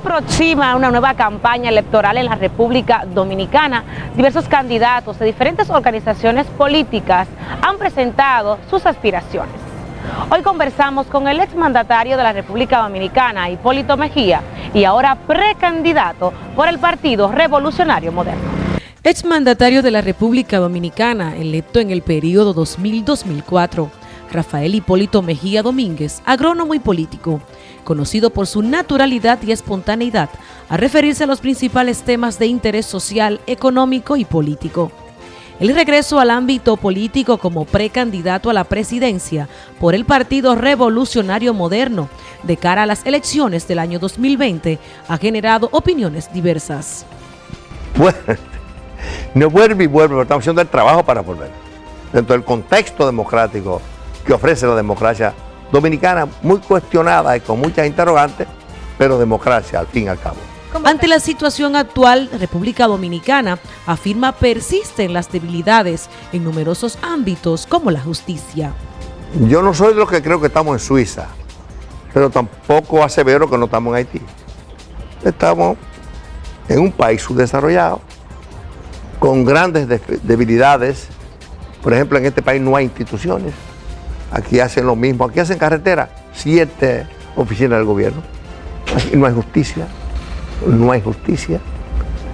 aproxima una nueva campaña electoral en la República Dominicana. Diversos candidatos de diferentes organizaciones políticas han presentado sus aspiraciones. Hoy conversamos con el exmandatario de la República Dominicana, Hipólito Mejía, y ahora precandidato por el Partido Revolucionario Moderno. Exmandatario de la República Dominicana, electo en el periodo 2000-2004, Rafael Hipólito Mejía Domínguez, agrónomo y político, conocido por su naturalidad y espontaneidad a referirse a los principales temas de interés social, económico y político. El regreso al ámbito político como precandidato a la presidencia por el Partido Revolucionario Moderno de cara a las elecciones del año 2020 ha generado opiniones diversas. Bueno, no vuelve y vuelve, estamos haciendo el trabajo para volver. Dentro del contexto democrático que ofrece la democracia dominicana, muy cuestionada y con muchas interrogantes, pero democracia al fin y al cabo. Ante la situación actual, República Dominicana afirma persisten las debilidades en numerosos ámbitos como la justicia. Yo no soy de los que creo que estamos en Suiza, pero tampoco asevero que no estamos en Haití. Estamos en un país subdesarrollado, con grandes debilidades. Por ejemplo, en este país no hay instituciones. Aquí hacen lo mismo. Aquí hacen carretera, siete oficinas del gobierno. Aquí no hay justicia. No hay justicia.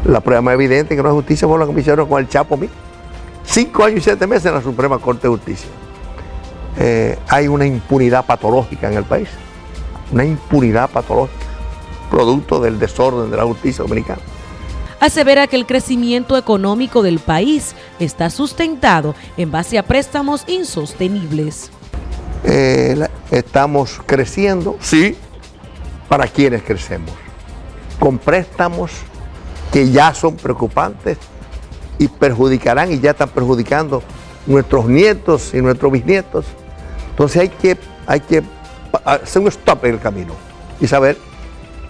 La prueba más evidente que no hay justicia fue lo que hicieron con el Chapo mí. Cinco años y siete meses en la Suprema Corte de Justicia. Eh, hay una impunidad patológica en el país. Una impunidad patológica, producto del desorden de la justicia dominicana asevera que el crecimiento económico del país está sustentado en base a préstamos insostenibles. Eh, estamos creciendo, sí, para quienes crecemos, con préstamos que ya son preocupantes y perjudicarán y ya están perjudicando nuestros nietos y nuestros bisnietos. Entonces hay que, hay que hacer un stop en el camino y saber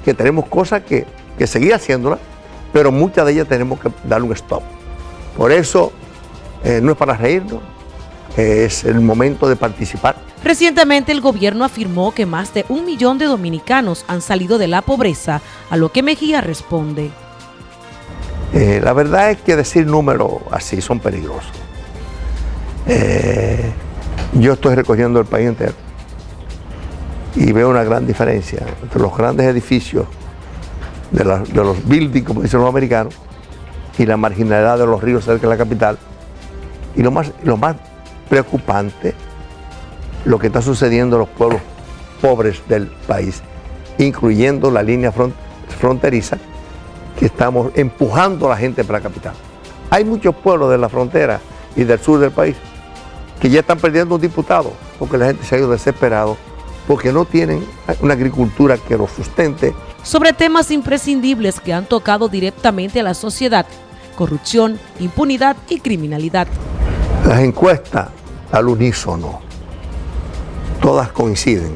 que tenemos cosas que, que seguir haciéndolas, pero muchas de ellas tenemos que darle un stop. Por eso eh, no es para reírnos, es el momento de participar. Recientemente el gobierno afirmó que más de un millón de dominicanos han salido de la pobreza, a lo que Mejía responde. Eh, la verdad es que decir números así son peligrosos. Eh, yo estoy recogiendo el país entero y veo una gran diferencia entre los grandes edificios de, los buildings, como dicen los americanos, y la marginalidad de los ríos cerca de la capital. Y lo más, lo más preocupante lo que está sucediendo en los pueblos pobres del país, incluyendo la línea fronteriza, que estamos empujando a la gente para la capital. Hay muchos pueblos de la frontera y del sur del país que ya están perdiendo un diputado, porque la gente se ha ido desesperado, porque no tienen una agricultura que los sustente. Sobre temas imprescindibles que han tocado directamente a la sociedad, corrupción, impunidad y criminalidad. Las encuestas al unísono, todas coinciden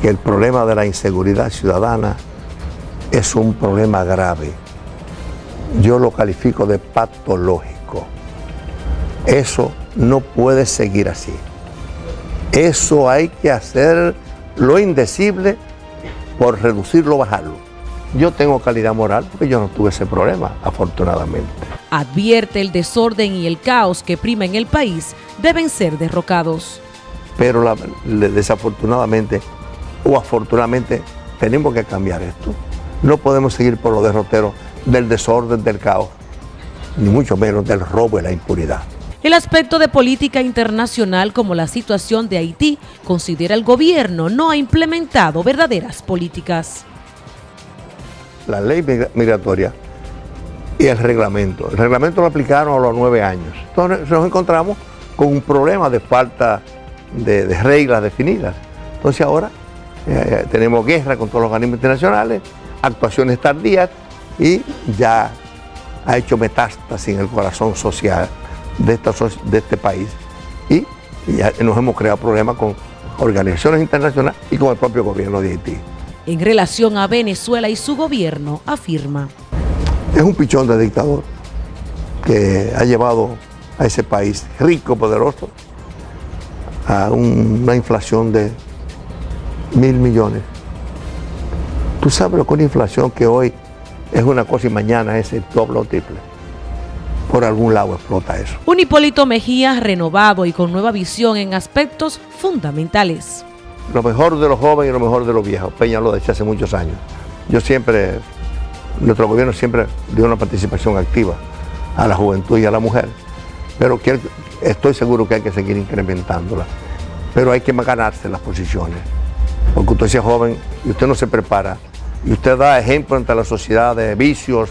que el problema de la inseguridad ciudadana es un problema grave. Yo lo califico de patológico. Eso no puede seguir así. Eso hay que hacer lo indecible por reducirlo, bajarlo. Yo tengo calidad moral porque yo no tuve ese problema, afortunadamente. Advierte el desorden y el caos que prima en el país deben ser derrocados. Pero desafortunadamente o afortunadamente tenemos que cambiar esto. No podemos seguir por los derroteros del desorden, del caos, ni mucho menos del robo y la impunidad. El aspecto de política internacional como la situación de Haití considera el gobierno no ha implementado verdaderas políticas la ley migratoria y el reglamento. El reglamento lo aplicaron a los nueve años. Entonces nos encontramos con un problema de falta de, reglas definidas. Entonces ahora eh, eh, tenemos guerra con todos los organismos internacionales, actuaciones tardías y ya ha hecho metástasis en el corazón social de, esta, de este país y, y ya nos hemos creado problemas con organizaciones internacionales y con el propio gobierno de Haití en relación a Venezuela y su gobierno, afirma. Es un pichón de dictador que ha llevado a ese país rico, poderoso, a una inflación de mil millones. Tú sabes lo que una inflación que hoy es una cosa y mañana es el doble o triple. Por algún lado explota eso. Un Hipólito Mejía renovado y con nueva visión en aspectos fundamentales. Lo mejor de los jóvenes y lo mejor de los viejos. Peña lo decía hace muchos años. Yo siempre, nuestro gobierno siempre dio una participación activa a la juventud y a la mujer. Pero estoy seguro que hay que seguir incrementándola. Pero hay que ganarse las posiciones. Porque usted es joven y usted no se prepara y usted da ejemplo ante la sociedad de vicios,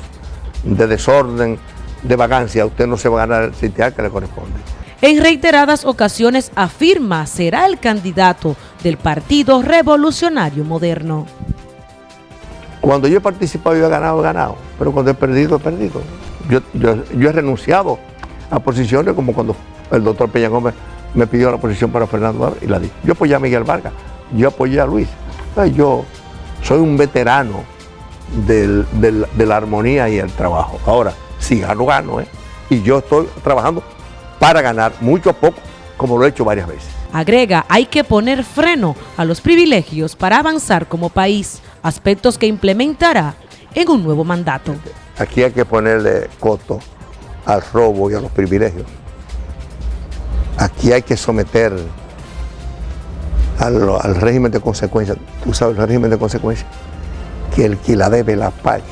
de desorden, de vagancia, usted no se va a ganar el sitial que le corresponde. En reiteradas ocasiones afirma será el candidato del Partido Revolucionario Moderno. Cuando yo he participado, yo he ganado, he ganado, pero cuando he perdido, he perdido. Yo, he renunciado a posiciones como cuando el doctor Peña Gómez me pidió la posición para Fernando y la di. Yo apoyé a Miguel Vargas, yo apoyé a Luis. Yo soy un veterano de la armonía y el trabajo. Ahora, si gano, gano, ¿eh? Y yo estoy trabajando para ganar, mucho o poco, como lo he hecho varias veces. Agrega, hay que poner freno a los privilegios para avanzar como país, aspectos que implementará en un nuevo mandato. Aquí hay que ponerle coto al robo y a los privilegios. Aquí hay que someter al, régimen de consecuencias. Tú sabes el régimen de consecuencias, que el que la debe la pague.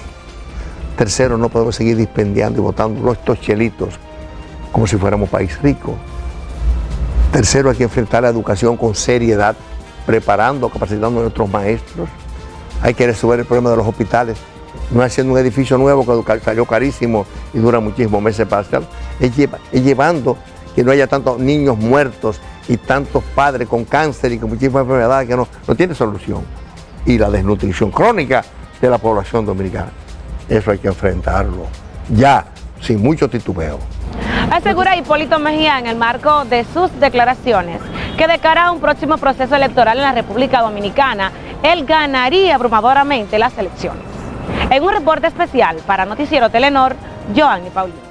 Tercero, no podemos seguir dispendiando y votando estos chelitos como si fuéramos país rico. Tercero, hay que enfrentar la educación con seriedad, preparando, capacitando a nuestros maestros. Hay que resolver el problema de los hospitales. No haciendo un edificio nuevo que salió carísimo y dura muchísimos meses para hacerlo. Es, llevando que no haya tantos niños muertos y tantos padres con cáncer y con muchísimas enfermedades que no, no tiene solución. Y la desnutrición crónica de la población dominicana. Eso hay que enfrentarlo ya, sin mucho titubeo. Asegura Hipólito Mejía en el marco de sus declaraciones que de cara a un próximo proceso electoral en la República Dominicana, él ganaría abrumadoramente las elecciones. En un reporte especial para Noticiero Telenor, Joanny Paulino.